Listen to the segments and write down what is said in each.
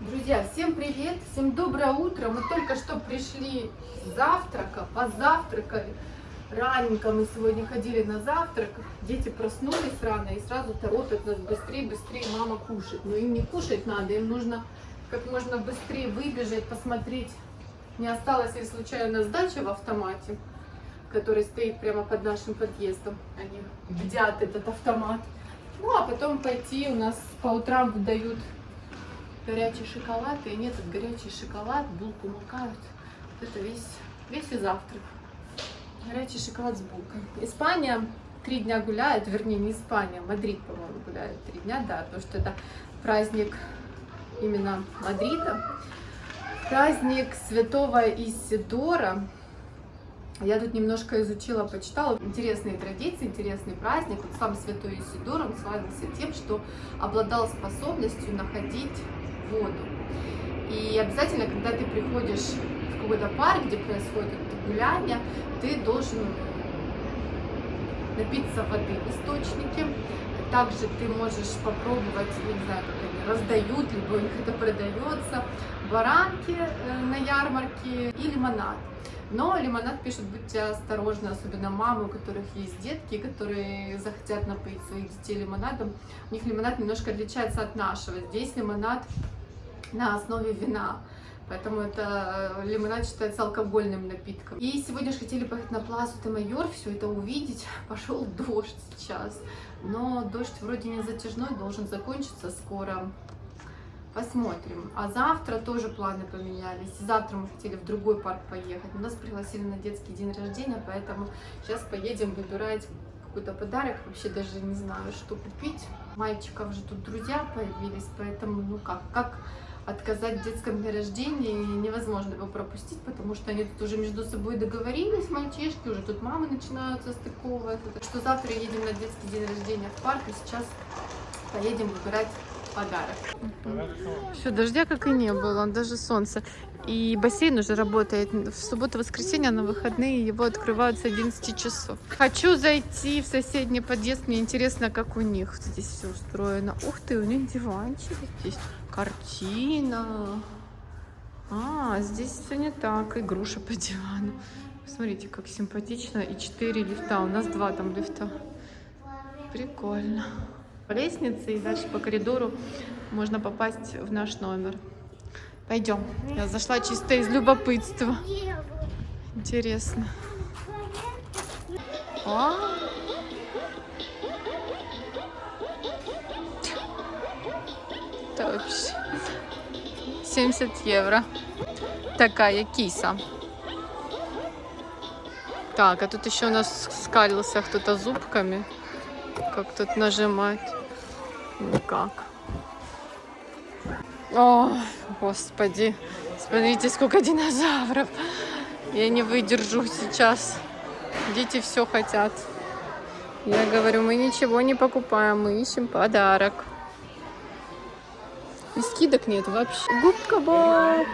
Друзья, всем привет, всем доброе утро. Мы только что пришли с завтрака, позавтракали. Раненько мы сегодня ходили на завтрак. Дети проснулись рано и сразу торопят нас быстрее, быстрее мама кушать. Но им не кушать надо, им нужно как можно быстрее выбежать, посмотреть, не осталось ли случайно сдача в автомате, который стоит прямо под нашим подъездом. Они бдят этот автомат. Ну, а потом пойти, у нас по утрам выдают горячий шоколад, и нет, этот горячий шоколад, булку макают. Вот это весь, весь и завтрак. Горячий шоколад с булкой. Испания три дня гуляет, вернее, не Испания, Мадрид, по-моему, гуляет три дня, да, потому что это праздник именно Мадрида. Праздник святого Исидора. Я тут немножко изучила, почитала. Интересные традиции, интересный праздник. Вот сам святой Исидор, он славился тем, что обладал способностью находить воду. И обязательно, когда ты приходишь в какой-то парк, где происходит это гуляние, ты должен напиться воды в источнике. Также ты можешь попробовать, не знаю, как они раздают, либо у них это продается, баранки э, на ярмарке и лимонад. Но лимонад пишет, будьте осторожны, особенно мамы, у которых есть детки, которые захотят напоить своих детей лимонадом. У них лимонад немножко отличается от нашего. Здесь лимонад на основе вина. Поэтому это э, лимонад считается алкогольным напитком. И сегодня же хотели поехать на Плазу де Майор, все это увидеть. Пошел дождь сейчас. Но дождь вроде не затяжной, должен закончиться скоро. Посмотрим. А завтра тоже планы поменялись. Завтра мы хотели в другой парк поехать. Нас пригласили на детский день рождения, поэтому сейчас поедем выбирать какой-то подарок. Вообще даже не знаю, что купить. Мальчиков же тут друзья появились, поэтому, ну как, как отказать в детском дне рождения невозможно его пропустить, потому что они тут уже между собой договорились, мальчишки, уже тут мамы начинают состыковываться. Так что завтра едем на детский день рождения в парк, и сейчас поедем выбирать подарок. Все, дождя как и не было, даже солнце. И бассейн уже работает в субботу-воскресенье, на выходные его открывают с 11 часов. Хочу зайти в соседний подъезд, мне интересно, как у них здесь все устроено. Ух ты, у них диванчик здесь, картина. А, здесь все не так, игруши по дивану. Смотрите, как симпатично. И 4 лифта, у нас два там лифта. Прикольно. По лестнице и дальше по коридору можно попасть в наш номер. Пойдем. Я зашла чисто из любопытства. Интересно. А? Это вообще 70 евро. Такая киса. Так, а тут еще у нас скалился кто-то зубками. Как тут нажимать? Никак. О, господи. Смотрите, сколько динозавров. Я не выдержу сейчас. Дети все хотят. Я говорю, мы ничего не покупаем, мы ищем подарок. И скидок нет вообще. Губка Боб.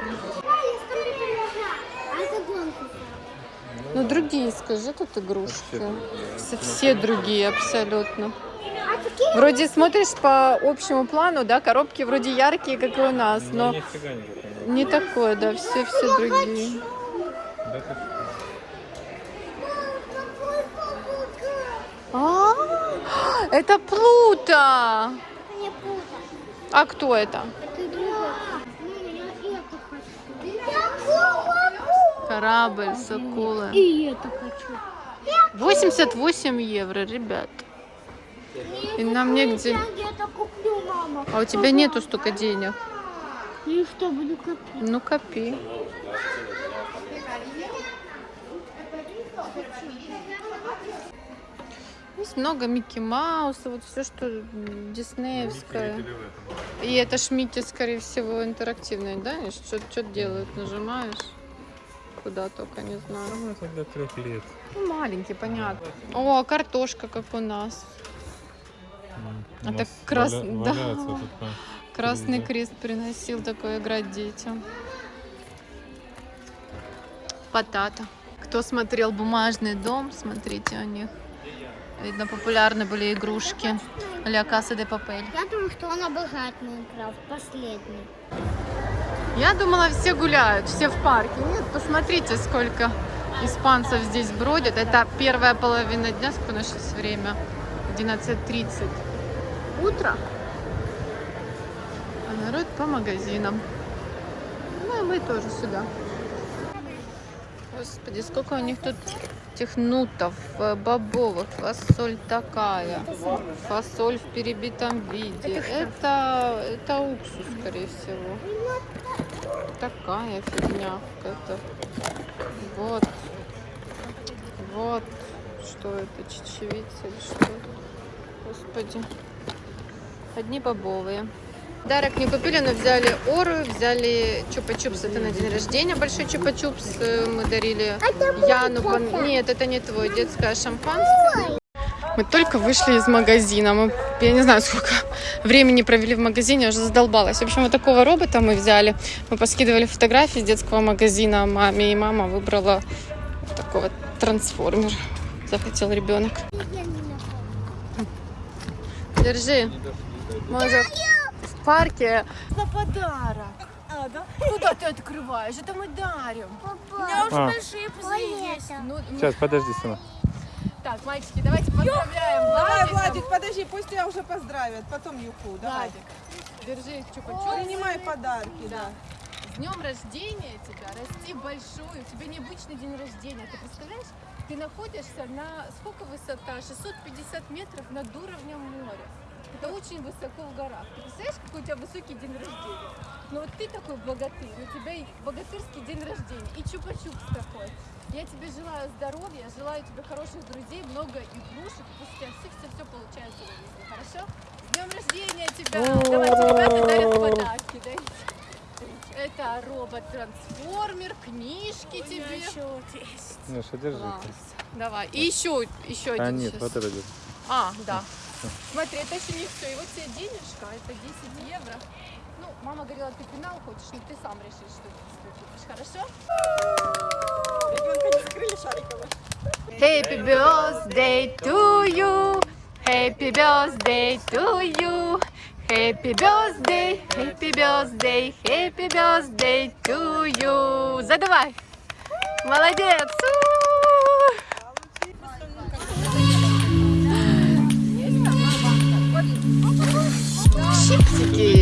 Ну, другие, скажи, тут игрушки. Все, все другие абсолютно. Вроде смотришь по общему плану, да, коробки вроде яркие, как и у нас, но, но не такое, да, все, все другие. А, это Плута. А кто это? Корабль с акулой. И это хочу. 88 евро, ребят. И нам негде. Куплю. А у тебя нету столько денег. Ну и что, буду копить? Ну копи. Есть много Микки Мауса, вот все, что диснеевское. И это ж Микки, скорее всего, интерактивный, да? Что, что делают? Нажимаешь? Куда только, не знаю. Ну, это для трех лет. Ну, маленький, понятно. О, картошка, как у нас. У Это нас крас- валя- да. по Красный телевизору. крест приносил такое играть детям. Потата. Кто смотрел «Бумажный дом», смотрите у них. Видно, популярны были игрушки. Ля Каса де Папель. Я думаю, что он обожает Майнкрафт, последний. Я думала, все гуляют, все в парке. Нет, посмотрите, сколько испанцев здесь бродят. Это первая половина дня, сколько у нас сейчас время? 11.30. Утро. А народ по магазинам. Ну и мы тоже сюда. Господи, сколько у них тут этих нутов, э, бобовых, фасоль такая, фасоль в перебитом виде. Это, это уксус, скорее всего. Такая фигня. Это вот, вот, что это, чечевица или что? Господи, одни бобовые. Дарок не купили, но взяли ору, взяли чупа-чупс. Это на день рождения большой чупа-чупс э, мы дарили Яну. пон- Нет, это не твой, детское шампанское. Мы только вышли из магазина. Мы, я не знаю, сколько времени провели в магазине, я уже задолбалась. В общем, вот такого робота мы взяли. Мы поскидывали фотографии из детского магазина маме, и мама выбрала вот трансформер. Захотел ребенок. Держи. Может, в парке на подарок. А, да? Куда ты открываешь? Это мы дарим. У меня уже А. большие пузыри есть. Ну, ну, Сейчас, подожди, сына. Так, мальчики, давайте поздравляем Давай. Владик, подожди, пусть тебя уже поздравят, потом Юху, давай. Владик, держи чупа-чупс. Принимай подарки, да. С днем рождения тебя, расти большой, у тебя необычный день рождения. Ты представляешь, ты находишься на, сколько высота? 650 метров над уровнем моря. Это очень высоко в горах. Ты представляешь, какой у тебя высокий день рождения? Ну вот ты такой богатырь, у тебя и богатырский день рождения, и чупа-чупс такой. Я тебе желаю здоровья, желаю тебе хороших друзей, много игрушек, пусть у тебя все-все-все получается в жизни, хорошо? С днем рождения тебя! Давайте, ребята дарят подарки, да? Это робот-трансформер, книжки тебе. Миша, держи. Класс. Давай. И еще, еще один А, нет, щас. вот это держи. А, да. Смотри, это еще не все. И вот тебе денежка, это 10 евро. Ну, мама говорила, ты пенал хочешь, но ты сам решишь, что ты купишь. Хорошо? Ребенка не закрыли шариково. Happy birthday to you. Happy birthday to you. Happy birthday, happy birthday, happy birthday to you. Задавай. Молодец. Чипсики.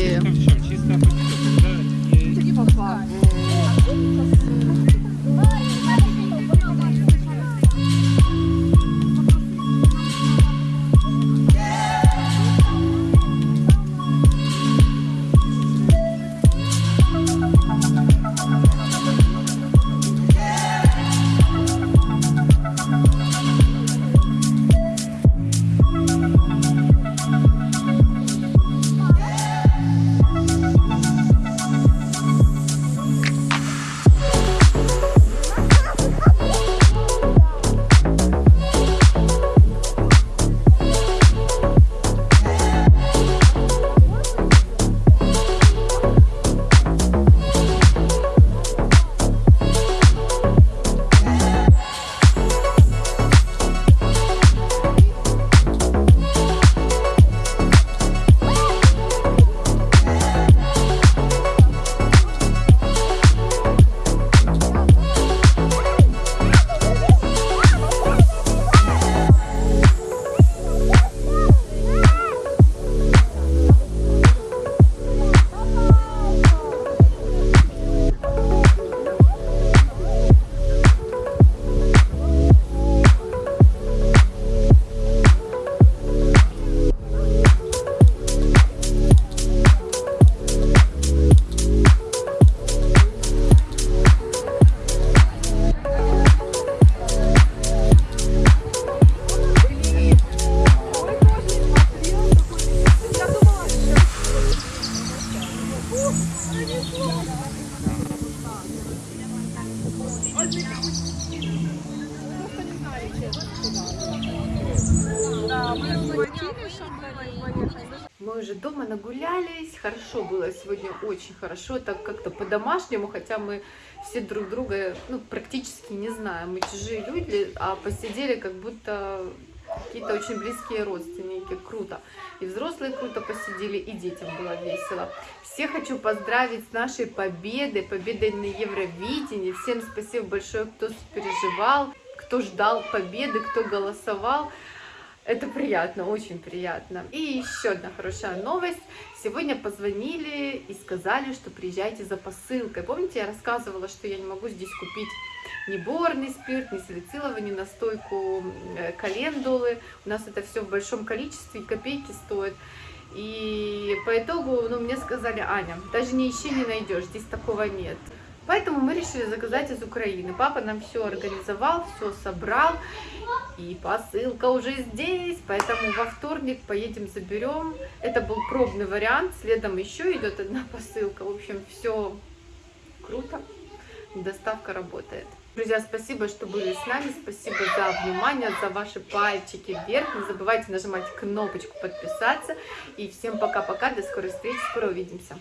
Мы уже дома нагулялись, хорошо было сегодня, очень хорошо, так как-то по-домашнему, хотя мы все друг друга ну, практически не знаем, мы чужие люди, а посидели как будто какие-то очень близкие родственники. Круто. И взрослые круто посидели, и детям было весело. Всех хочу поздравить с нашей победой, победой на Евровидении. Всем спасибо большое, кто переживал, кто ждал победы, кто голосовал. Это приятно, очень приятно. И еще одна хорошая новость. Сегодня позвонили и сказали, что приезжайте за посылкой. Помните, я рассказывала, что я не могу здесь купить ни борный спирт, ни салициловый, ни настойку э, календулы. У нас это все в большом количестве, и копейки стоит. И по итогу, ну, мне сказали, Аня, даже не ищи, не найдешь, здесь такого нет. Поэтому мы решили заказать из Украины. Папа нам все организовал, все собрал. И посылка уже здесь, поэтому во вторник поедем заберем. Это был пробный вариант, следом еще идет одна посылка. В общем, все круто, доставка работает. Друзья, спасибо, что были с нами, спасибо за внимание, за ваши пальчики вверх. Не забывайте нажимать кнопочку подписаться. И всем пока-пока, до скорой встречи, скоро увидимся.